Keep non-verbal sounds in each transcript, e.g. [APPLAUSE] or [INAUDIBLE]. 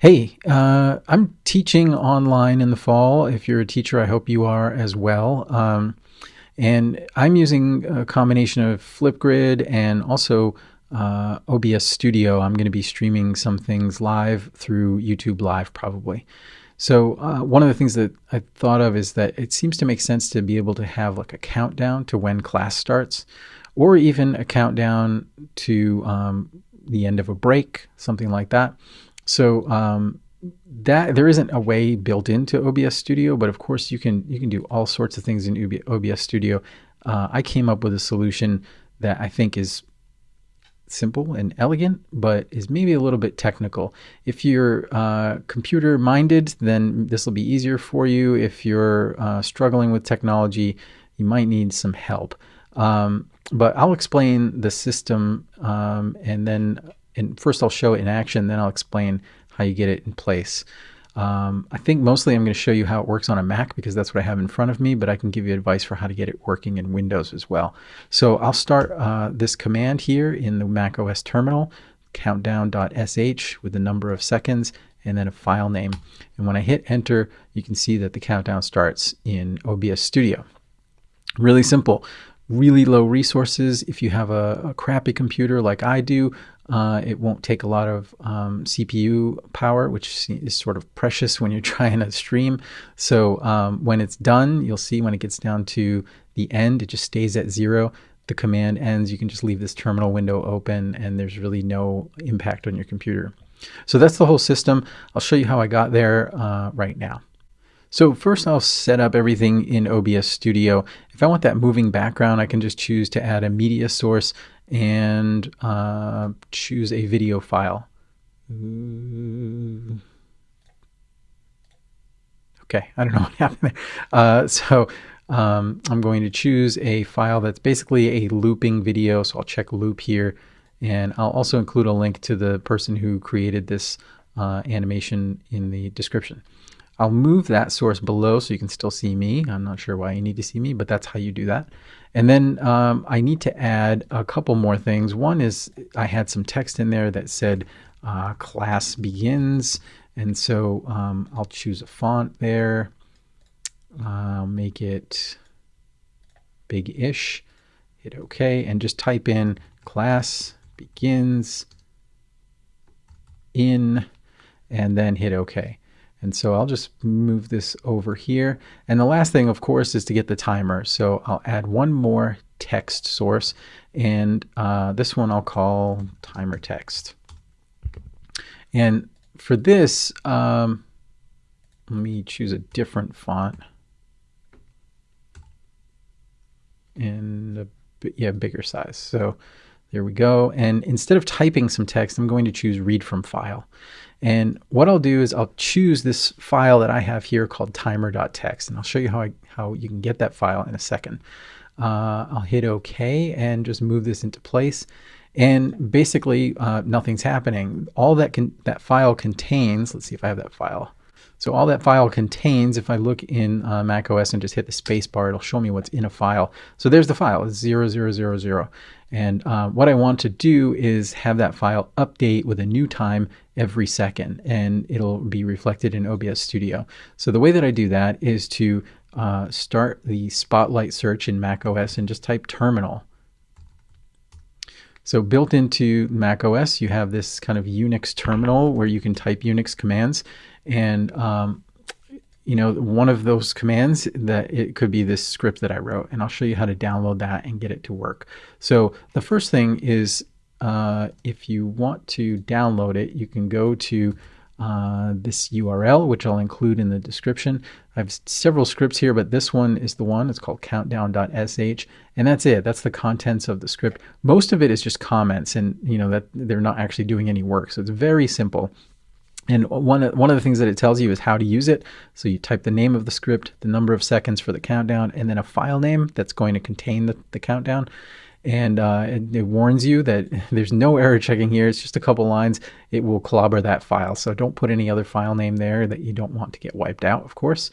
Hey, uh, I'm teaching online in the fall. If you're a teacher, I hope you are as well. Um, and I'm using a combination of Flipgrid and also uh, OBS Studio. I'm going to be streaming some things live through YouTube Live probably. So uh, one of the things that I thought of is that it seems to make sense to be able to have like a countdown to when class starts, or even a countdown to um, the end of a break, something like that. So um, that there isn't a way built into OBS Studio, but of course you can you can do all sorts of things in OBS Studio. Uh, I came up with a solution that I think is simple and elegant, but is maybe a little bit technical. If you're uh, computer minded, then this will be easier for you. If you're uh, struggling with technology, you might need some help. Um, but I'll explain the system um, and then and first I'll show it in action, then I'll explain how you get it in place. Um, I think mostly I'm going to show you how it works on a Mac because that's what I have in front of me, but I can give you advice for how to get it working in Windows as well. So I'll start uh, this command here in the Mac OS terminal, countdown.sh with the number of seconds and then a file name. And when I hit enter, you can see that the countdown starts in OBS Studio. Really simple really low resources. If you have a, a crappy computer like I do, uh, it won't take a lot of um, CPU power, which is sort of precious when you're [LAUGHS] trying to stream. So um, when it's done, you'll see when it gets down to the end, it just stays at zero. The command ends. You can just leave this terminal window open, and there's really no impact on your computer. So that's the whole system. I'll show you how I got there uh, right now. So first I'll set up everything in OBS Studio. If I want that moving background, I can just choose to add a media source and uh, choose a video file. Okay, I don't know [LAUGHS] what happened there. Uh, so um, I'm going to choose a file that's basically a looping video. So I'll check loop here. And I'll also include a link to the person who created this uh, animation in the description. I'll move that source below so you can still see me. I'm not sure why you need to see me, but that's how you do that. And then um, I need to add a couple more things. One is I had some text in there that said uh, class begins. And so um, I'll choose a font there. I'll make it big-ish. Hit OK and just type in class begins in and then hit OK. And so I'll just move this over here. And the last thing, of course, is to get the timer. So I'll add one more text source. And uh, this one I'll call timer text. And for this, um, let me choose a different font. And a, yeah, bigger size. So there we go. And instead of typing some text, I'm going to choose read from file. And what I'll do is I'll choose this file that I have here called timer.txt. And I'll show you how, I, how you can get that file in a second. Uh, I'll hit OK and just move this into place. And basically, uh, nothing's happening. All that can, that file contains, let's see if I have that file. So all that file contains, if I look in uh, Mac OS and just hit the space bar, it'll show me what's in a file. So there's the file, it's 0000. And uh, what I want to do is have that file update with a new time every second, and it'll be reflected in OBS Studio. So the way that I do that is to uh, start the Spotlight search in Mac OS and just type terminal. So built into Mac OS, you have this kind of Unix terminal where you can type Unix commands. And um, you know, one of those commands that it could be this script that I wrote, and I'll show you how to download that and get it to work. So the first thing is uh, if you want to download it, you can go to uh, this URL, which I'll include in the description. I have several scripts here, but this one is the one. It's called countdown.sh, and that's it. That's the contents of the script. Most of it is just comments, and you know that they're not actually doing any work. So it's very simple. And one, one of the things that it tells you is how to use it. So you type the name of the script, the number of seconds for the countdown, and then a file name that's going to contain the, the countdown. And uh, it, it, warns you that [LAUGHS] there's no error checking here. It's just a couple lines. It will clobber that file. So don't put any other file name there that you don't want to get wiped out, of course.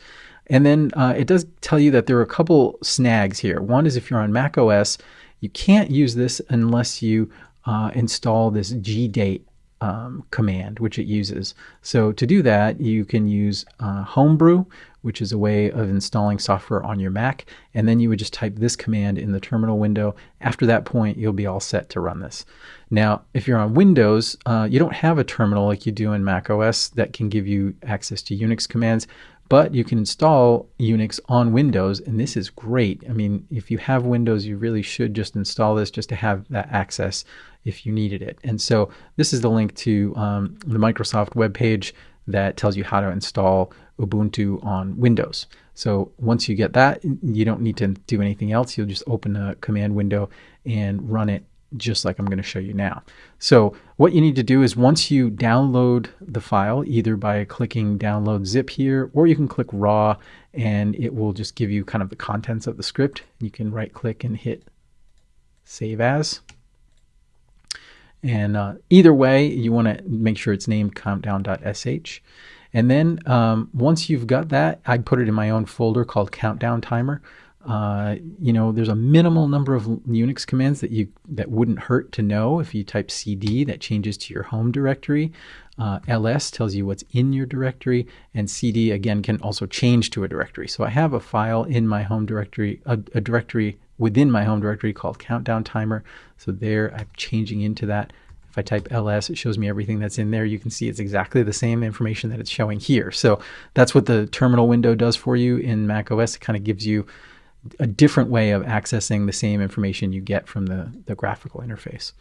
And then uh, it does tell you that there are a couple snags here. One is if you're on Mac OS, you can't use this unless you uh, install this gdate um, command, which it uses. So to do that, you can use uh, Homebrew, which is a way of installing software on your Mac, and then you would just type this command in the terminal window. After that point, you'll be all set to run this. Now, if you're on Windows, uh, you don't have a terminal like you do in Mac OS that can give you access to Unix commands. But you can install Unix on Windows, and this is great. I mean, if you have Windows, you really should just install this just to have that access if you needed it. And so this is the link to um, the Microsoft web page that tells you how to install Ubuntu on Windows. So once you get that, you don't need to do anything else. You'll just open a command window and run it just like I'm going to show you now. So what you need to do is once you download the file, either by clicking download zip here, or you can click raw and it will just give you kind of the contents of the script. You can right click and hit save as. And uh, either way, you want to make sure it's named countdown.sh. And then um, once you've got that, I put it in my own folder called countdown timer. Uh, you know, there's a minimal number of Unix commands that you that wouldn't hurt to know. If you type cd, that changes to your home directory. Uh, ls tells you what's in your directory, and cd again can also change to a directory. So I have a file in my home directory, a, a directory within my home directory called countdown timer. So there, I'm changing into that. If I type ls, it shows me everything that's in there. You can see it's exactly the same information that it's showing here. So that's what the terminal window does for you in Mac OS. It kind of gives you a different way of accessing the same information you get from the, the graphical interface.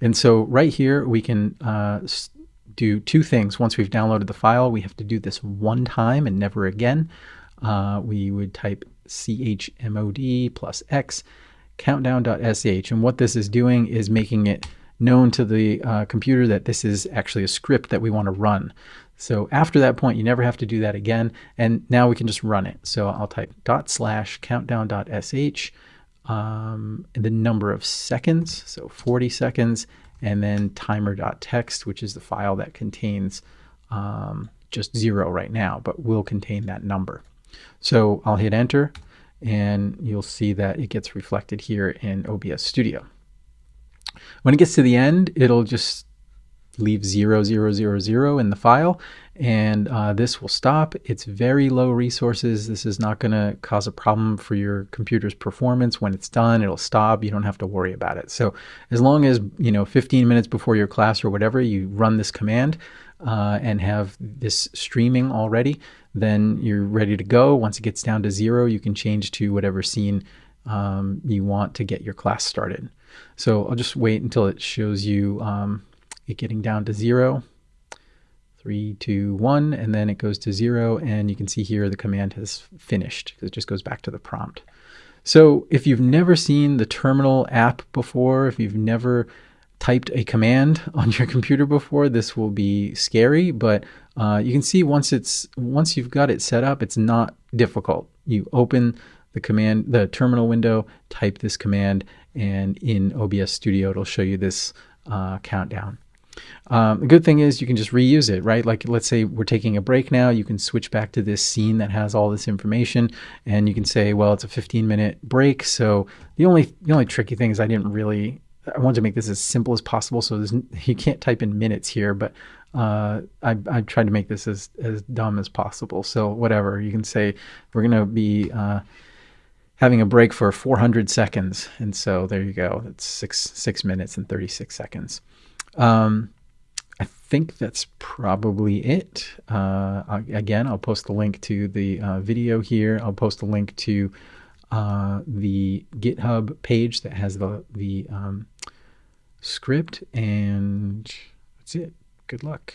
And so right here, we can uh, do two things. Once we've downloaded the file, we have to do this one time and never again. Uh, we would type chmod plus x countdown.sh. And what this is doing is making it known to the uh, computer that this is actually a script that we want to run. So after that point, you never have to do that again. And now we can just run it. So I'll type dot slash countdown.sh, um, the number of seconds, so 40 seconds, and then timer.txt, which is the file that contains um, just zero right now, but will contain that number. So I'll hit enter and you'll see that it gets reflected here in OBS Studio. When it gets to the end, it'll just leave 0, 0, 0, 0 in the file and uh, this will stop. It's very low resources. This is not going to cause a problem for your computer's performance. When it's done, it'll stop. You don't have to worry about it. So as long as, you know, 15 minutes before your class or whatever, you run this command uh, and have this streaming already, then you're ready to go. Once it gets down to zero, you can change to whatever scene um, you want to get your class started. So I'll just wait until it shows you um, it getting down to zero. Three, two, one, and then it goes to zero. And you can see here the command has finished because it just goes back to the prompt. So if you've never seen the terminal app before, if you've never typed a command [LAUGHS] on your computer before, this will be scary, but uh, you can see once it's once you've got it set up, it's not difficult. You open the command, the terminal window, type this command, and in OBS Studio, it'll show you this uh, countdown. Um, the good thing is you can just reuse it, right? Like let's say we're taking a break now, you can switch back to this scene that has all this information, and you can say, well, it's a 15 minute break. So the only the only tricky thing is I didn't really I wanted to make this as simple as possible, so [LAUGHS] you can't type in minutes here, but uh, I, I tried to make this as, as dumb as possible. So whatever, you can say we're going to be uh, having a break for 400 seconds. And so there you go. That's six, six minutes and 36 seconds. Um, I think that's probably it. Uh, again, I'll post the link to the uh, video here. I'll post a link to uh, the GitHub page that has the the um, script, and that's it. Good luck.